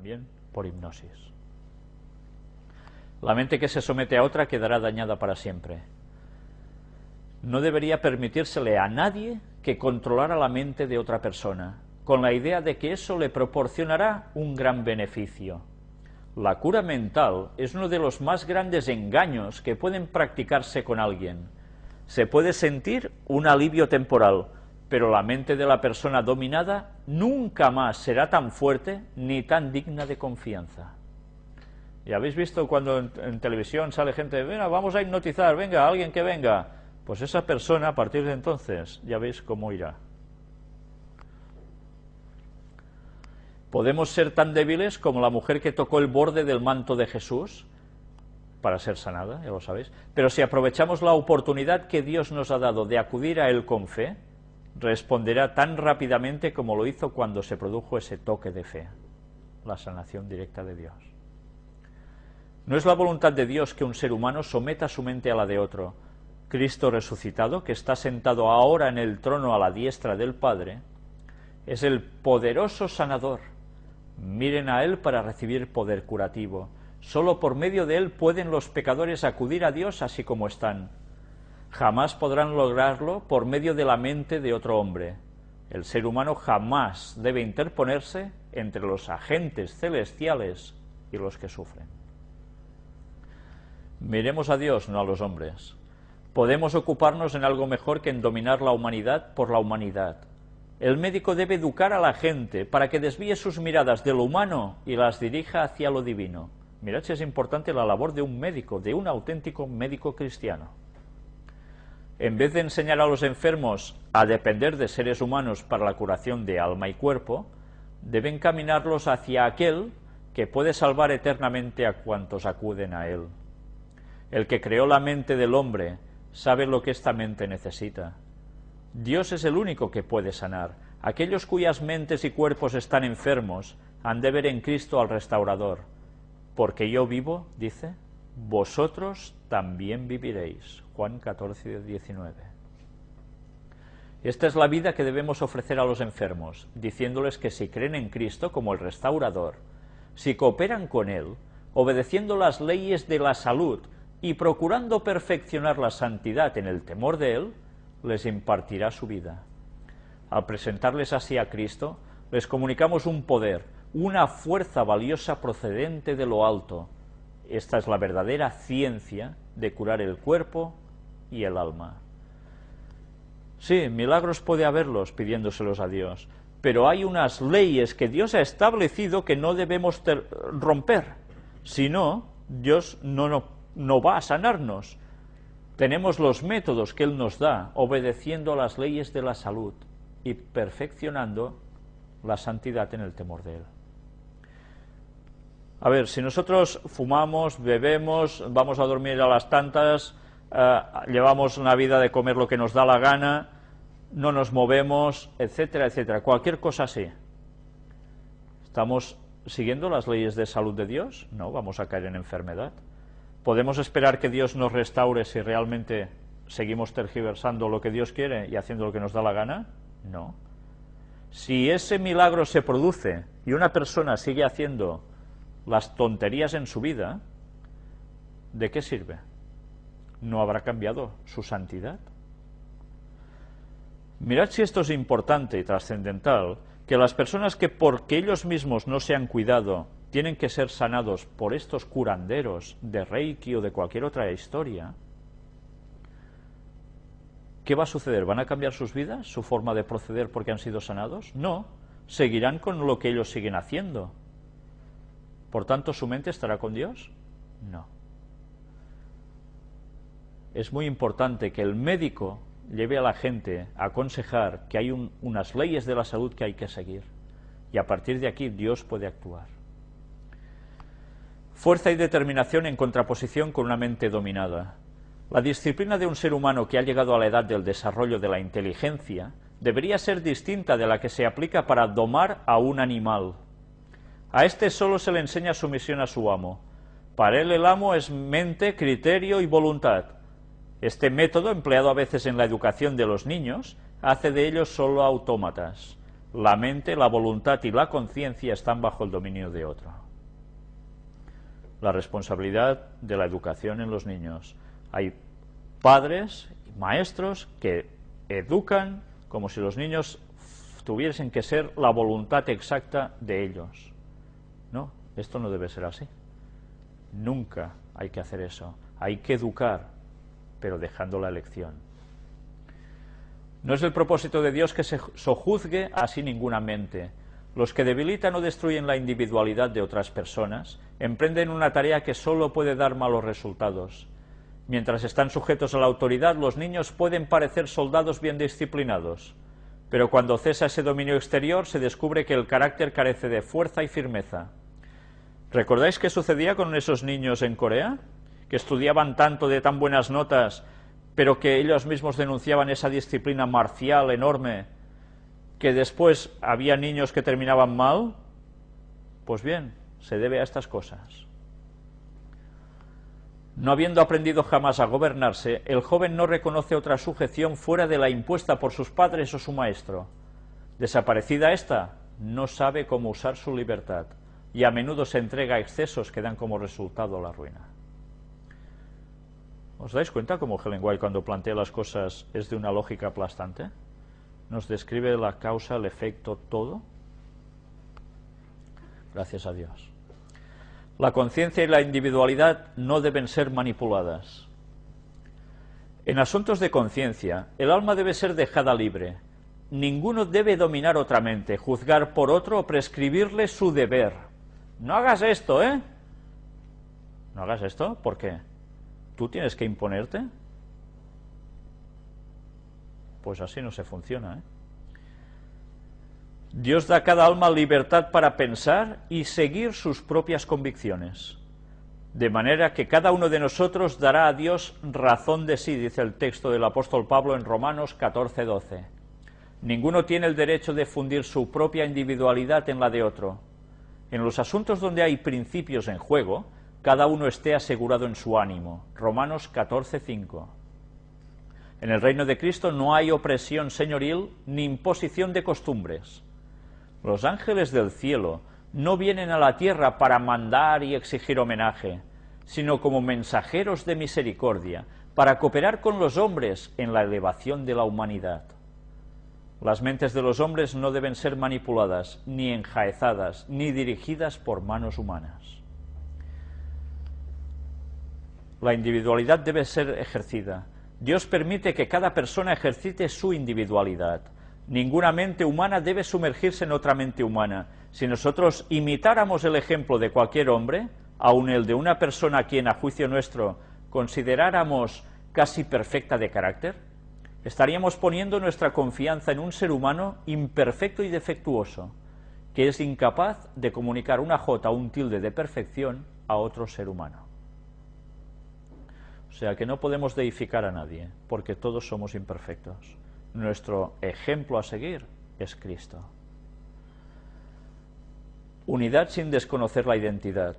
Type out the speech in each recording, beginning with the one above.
también por hipnosis. La mente que se somete a otra quedará dañada para siempre. No debería permitírsele a nadie que controlara la mente de otra persona, con la idea de que eso le proporcionará un gran beneficio. La cura mental es uno de los más grandes engaños que pueden practicarse con alguien. Se puede sentir un alivio temporal, pero la mente de la persona dominada nunca más será tan fuerte ni tan digna de confianza. Y habéis visto cuando en, televisión sale gente, venga, vamos a hipnotizar, venga, alguien que venga. Pues esa persona, a partir de entonces, ya veis cómo irá. Podemos ser tan débiles como la mujer que tocó el borde del manto de Jesús para ser sanada, ya lo sabéis. Pero si aprovechamos la oportunidad que Dios nos ha dado de acudir a Él con fe, responderá tan rápidamente como lo hizo cuando se produjo ese toque de fe, la sanación directa de Dios. No es la voluntad de Dios que un ser humano someta su mente a la de otro. Cristo resucitado, que está sentado ahora en el trono a la diestra del Padre, es el poderoso sanador. Miren a Él para recibir poder curativo. Solo por medio de Él pueden los pecadores acudir a Dios así como están. Jamás podrán lograrlo por medio de la mente de otro hombre. El ser humano jamás debe interponerse entre los agentes celestiales y los que sufren. Miremos a Dios, no a los hombres. Podemos ocuparnos en algo mejor que en dominar la humanidad por la humanidad. El médico debe educar a la gente para que desvíe sus miradas de lo humano y las dirija hacia lo divino. Mirad si es importante la labor de un médico, de un auténtico médico cristiano. En vez de enseñar a los enfermos a depender de seres humanos para la curación de alma y cuerpo, deben caminarlos hacia aquel que puede salvar eternamente a cuantos acuden a él. El que creó la mente del hombre sabe lo que esta mente necesita. Dios es el único que puede sanar. Aquellos cuyas mentes y cuerpos están enfermos han de ver en Cristo al restaurador. Porque yo vivo, dice, vosotros también viviréis. Juan 14, 19. Esta es la vida que debemos ofrecer a los enfermos, diciéndoles que si creen en Cristo como el restaurador, si cooperan con Él, obedeciendo las leyes de la salud y procurando perfeccionar la santidad en el temor de Él, les impartirá su vida. Al presentarles así a Cristo, les comunicamos un poder, una fuerza valiosa procedente de lo alto. Esta es la verdadera ciencia de curar el cuerpo y el alma. Sí, milagros puede haberlos pidiéndoselos a Dios, pero hay unas leyes que Dios ha establecido que no debemos romper. Si no, Dios no, no no va a sanarnos. Tenemos los métodos que Él nos da, obedeciendo a las leyes de la salud y perfeccionando la santidad en el temor de Él. A ver, si nosotros fumamos, bebemos, vamos a dormir a las tantas, eh, llevamos una vida de comer lo que nos da la gana, no nos movemos, etcétera, etcétera, cualquier cosa así. ¿Estamos siguiendo las leyes de salud de Dios? No, vamos a caer en enfermedad. ¿Podemos esperar que Dios nos restaure si realmente seguimos tergiversando lo que Dios quiere y haciendo lo que nos da la gana? No. Si ese milagro se produce y una persona sigue haciendo las tonterías en su vida, ¿de qué sirve? ¿No habrá cambiado su santidad? Mirad si esto es importante y trascendental, que las personas que porque ellos mismos no se han cuidado tienen que ser sanados por estos curanderos de Reiki o de cualquier otra historia, ¿qué va a suceder? ¿Van a cambiar sus vidas, su forma de proceder porque han sido sanados? No, seguirán con lo que ellos siguen haciendo. Por tanto, ¿su mente estará con Dios? No. Es muy importante que el médico lleve a la gente a aconsejar que hay unas leyes de la salud que hay que seguir. Y a partir de aquí Dios puede actuar. Fuerza y determinación en contraposición con una mente dominada. La disciplina de un ser humano que ha llegado a la edad del desarrollo de la inteligencia debería ser distinta de la que se aplica para domar a un animal. A este solo se le enseña sumisión a su amo. Para él el amo es mente, criterio y voluntad. Este método, empleado a veces en la educación de los niños, hace de ellos solo autómatas. La mente, la voluntad y la conciencia están bajo el dominio de otro. La responsabilidad de la educación en los niños. Hay padres, maestros que educan como si los niños tuviesen que ser la voluntad exacta de ellos. No, esto no debe ser así. Nunca hay que hacer eso. Hay que educar, pero dejando la elección. No es el propósito de Dios que se sojuzgue así ninguna mente. Los que debilitan o destruyen la individualidad de otras personas emprenden una tarea que solo puede dar malos resultados. Mientras están sujetos a la autoridad, los niños pueden parecer soldados bien disciplinados, pero cuando cesa ese dominio exterior se descubre que el carácter carece de fuerza y firmeza. ¿Recordáis qué sucedía con esos niños en Corea? Que estudiaban tanto de tan buenas notas, pero que ellos mismos denunciaban esa disciplina marcial enorme, que después había niños que terminaban mal. Pues bien, se debe a estas cosas. No habiendo aprendido jamás a gobernarse, el joven no reconoce otra sujeción fuera de la impuesta por sus padres o su maestro. Desaparecida esta, no sabe cómo usar su libertad y a menudo se entrega a excesos que dan como resultado la ruina. ¿Os dais cuenta cómo Helen White cuando plantea las cosas es de una lógica aplastante? Nos describe la causa, el efecto, todo. Gracias a Dios. La conciencia y la individualidad no deben ser manipuladas. En asuntos de conciencia, el alma debe ser dejada libre. Ninguno debe dominar otra mente, juzgar por otro o prescribirle su deber no hagas esto, ¿eh? No hagas esto, ¿por qué? ¿Tú tienes que imponerte? Pues así no se funciona, ¿eh? Dios da a cada alma libertad para pensar y seguir sus propias convicciones. De manera que cada uno de nosotros dará a Dios razón de sí, dice el texto del apóstol Pablo en Romanos 14, 12. Ninguno tiene el derecho de fundir su propia individualidad en la de otro en los asuntos donde hay principios en juego, cada uno esté asegurado en su ánimo. Romanos 14:5. En el reino de Cristo no hay opresión señoril ni imposición de costumbres. Los ángeles del cielo no vienen a la tierra para mandar y exigir homenaje, sino como mensajeros de misericordia, para cooperar con los hombres en la elevación de la humanidad. Las mentes de los hombres no deben ser manipuladas, ni enjaezadas, ni dirigidas por manos humanas. La individualidad debe ser ejercida. Dios permite que cada persona ejercite su individualidad. Ninguna mente humana debe sumergirse en otra mente humana. Si nosotros imitáramos el ejemplo de cualquier hombre, aun el de una persona a quien a juicio nuestro consideráramos casi perfecta de carácter, estaríamos poniendo nuestra confianza en un ser humano imperfecto y defectuoso, que es incapaz de comunicar una jota o un tilde de perfección a otro ser humano. O sea que no podemos deificar a nadie, porque todos somos imperfectos. Nuestro ejemplo a seguir es Cristo. Unidad sin desconocer la identidad.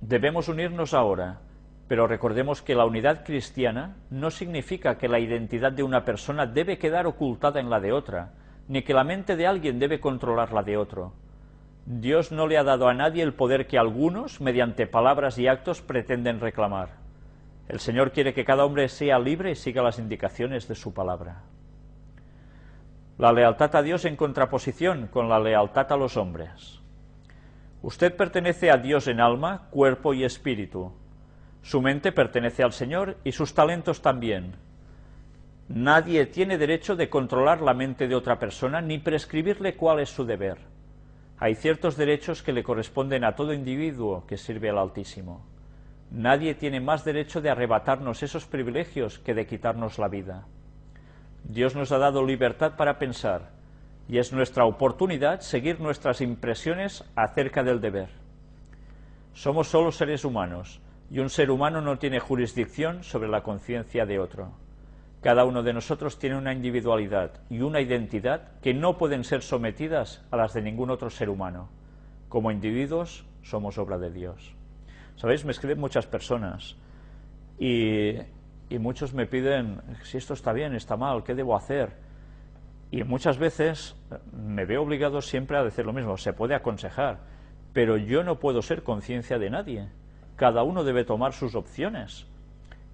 Debemos unirnos ahora pero recordemos que la unidad cristiana no significa que la identidad de una persona debe quedar ocultada en la de otra, ni que la mente de alguien debe controlar la de otro. Dios no le ha dado a nadie el poder que algunos, mediante palabras y actos, pretenden reclamar. El Señor quiere que cada hombre sea libre y siga las indicaciones de su palabra. La lealtad a Dios en contraposición con la lealtad a los hombres. Usted pertenece a Dios en alma, cuerpo y espíritu. Su mente pertenece al Señor y sus talentos también. Nadie tiene derecho de controlar la mente de otra persona ni prescribirle cuál es su deber. Hay ciertos derechos que le corresponden a todo individuo que sirve al Altísimo. Nadie tiene más derecho de arrebatarnos esos privilegios que de quitarnos la vida. Dios nos ha dado libertad para pensar, y es nuestra oportunidad seguir nuestras impresiones acerca del deber. Somos solo seres humanos, y un ser humano no tiene jurisdicción sobre la conciencia de otro. Cada uno de nosotros tiene una individualidad y una identidad que no pueden ser sometidas a las de ningún otro ser humano. Como individuos somos obra de Dios. Sabéis, me escriben muchas personas y, y muchos me piden si esto está bien, está mal, qué debo hacer. Y muchas veces me veo obligado siempre a decir lo mismo, se puede aconsejar, pero yo no puedo ser conciencia de nadie. Cada uno debe tomar sus opciones.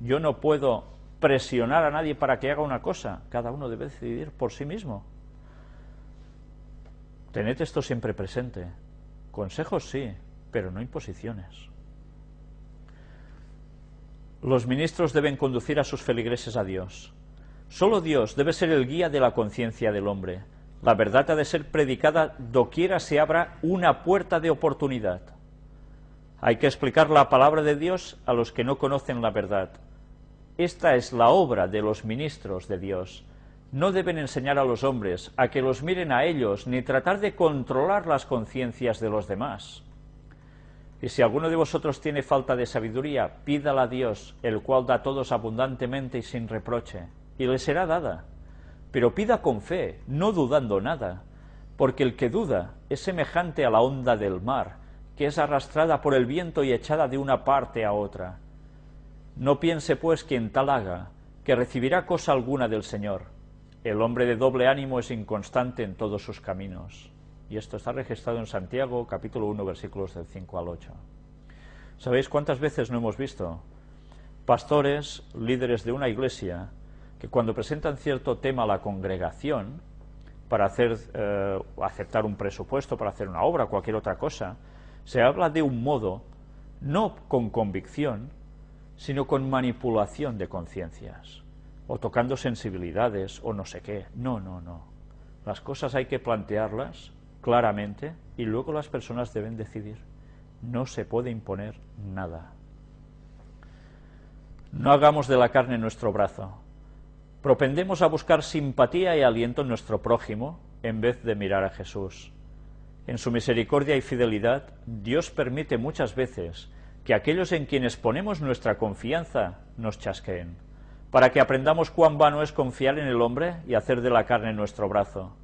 Yo no puedo presionar a nadie para que haga una cosa, cada uno debe decidir por sí mismo. Tened esto siempre presente. Consejos sí, pero no imposiciones. Los ministros deben conducir a sus feligreses a Dios. Solo Dios debe ser el guía de la conciencia del hombre. La verdad ha de ser predicada doquiera se abra una puerta de oportunidad. Hay que explicar la palabra de Dios a los que no conocen la verdad. Esta es la obra de los ministros de Dios. No deben enseñar a los hombres a que los miren a ellos, ni tratar de controlar las conciencias de los demás. Y si alguno de vosotros tiene falta de sabiduría, pídala a Dios, el cual da a todos abundantemente y sin reproche y le será dada. Pero pida con fe, no dudando nada, porque el que duda es semejante a la onda del mar, que es arrastrada por el viento y echada de una parte a otra. No piense pues quien tal haga, que recibirá cosa alguna del Señor. El hombre de doble ánimo es inconstante en todos sus caminos. Y esto está registrado en Santiago, capítulo 1, versículos del 5 al 8. ¿Sabéis cuántas veces no hemos visto pastores, líderes de una iglesia, que cuando presentan cierto tema a la congregación, para hacer, eh, aceptar un presupuesto, para hacer una obra, cualquier otra cosa, se habla de un modo, no con convicción, sino con manipulación de conciencias, o tocando sensibilidades, o no sé qué. No, no, no. Las cosas hay que plantearlas claramente y luego las personas deben decidir. No se puede imponer nada. No hagamos de la carne nuestro brazo, propendemos a buscar simpatía y aliento en nuestro prójimo en vez de mirar a Jesús. En su misericordia y fidelidad, Dios permite muchas veces que aquellos en quienes ponemos nuestra confianza nos chasqueen, para que aprendamos cuán vano es confiar en el hombre y hacer de la carne nuestro brazo.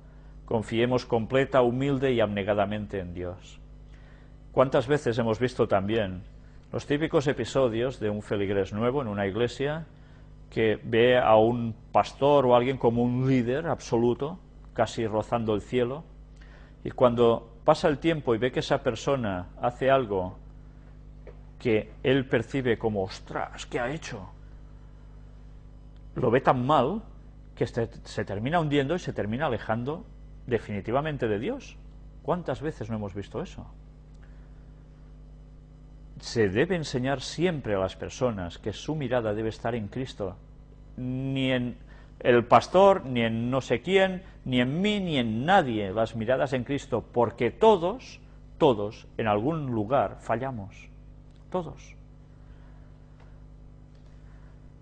Confiemos completa, humilde y abnegadamente en Dios. ¿Cuántas veces hemos visto también los típicos episodios de un feligrés nuevo en una iglesia que ve a un pastor o alguien como un líder absoluto, casi rozando el cielo, y cuando pasa el tiempo y ve que esa persona hace algo que él percibe como, ostras, ¿qué ha hecho? Lo ve tan mal que se termina hundiendo y se termina alejando definitivamente de Dios. ¿Cuántas veces no hemos visto eso? se debe enseñar siempre a las personas que su mirada debe estar en Cristo, ni en el pastor, ni en no sé quién, ni en mí, ni en nadie, las miradas en Cristo, porque todos, todos, en algún lugar fallamos, todos.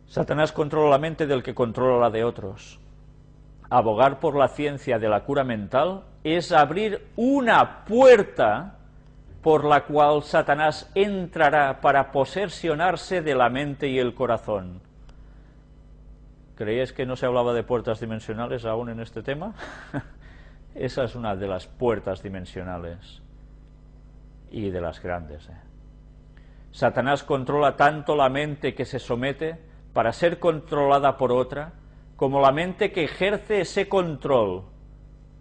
Satanás controla la mente del que controla la de otros. Abogar por la ciencia de la cura mental es abrir una puerta por la cual Satanás entrará para posesionarse de la mente y el corazón. ¿Creíais que no se hablaba de puertas dimensionales aún en este tema? Esa es una de las puertas dimensionales y de las grandes. ¿eh? Satanás controla tanto la mente que se somete para ser controlada por otra, como la mente que ejerce ese control.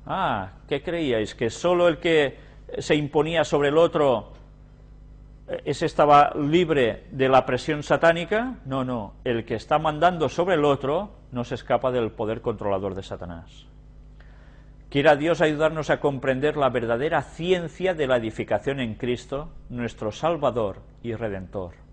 Ah, ¿qué creíais? ¿Que solo el que se imponía sobre el otro, ese estaba libre de la presión satánica. No, no, el que está mandando sobre el otro no se escapa del poder controlador de Satanás. Quiera Dios ayudarnos a comprender la verdadera ciencia de la edificación en Cristo, nuestro Salvador y Redentor.